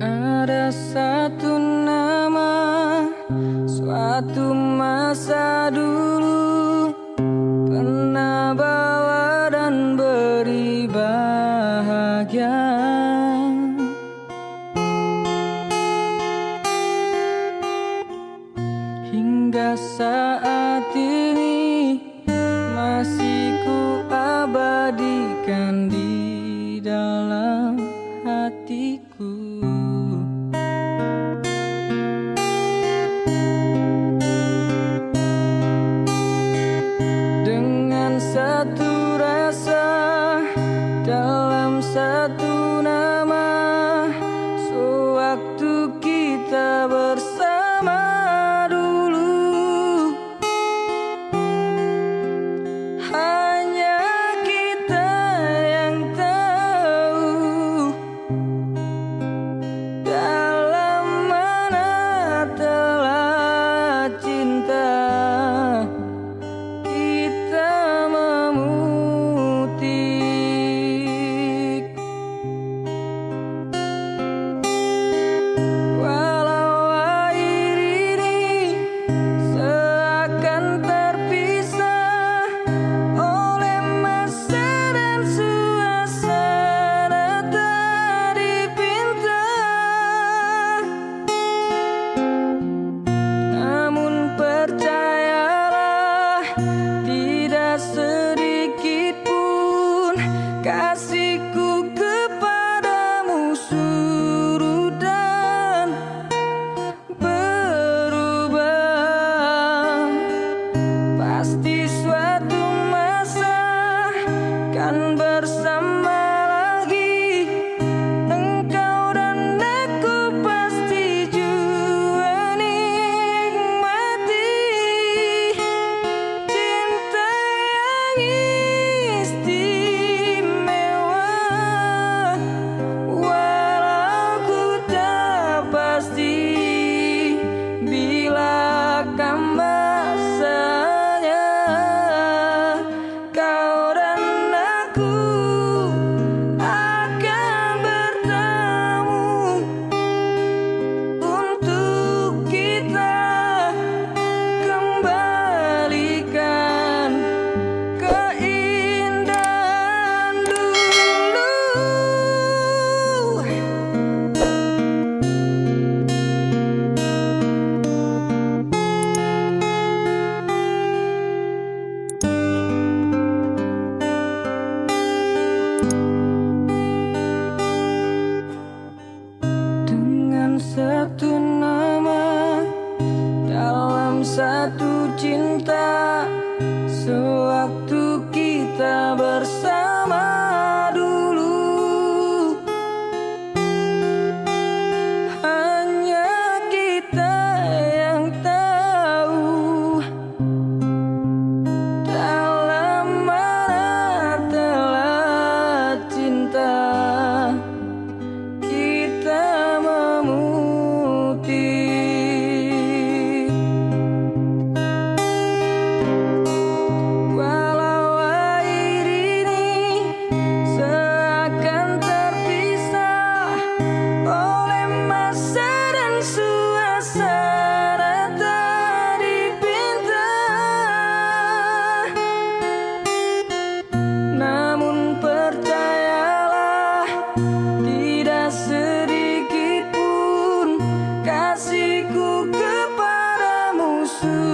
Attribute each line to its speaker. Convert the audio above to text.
Speaker 1: Ada satu nama Suatu masa dulu Pernah bawa dan beri bahagia. Hingga saat di dalam hatiku. cinta sewaktu kita bersama. true.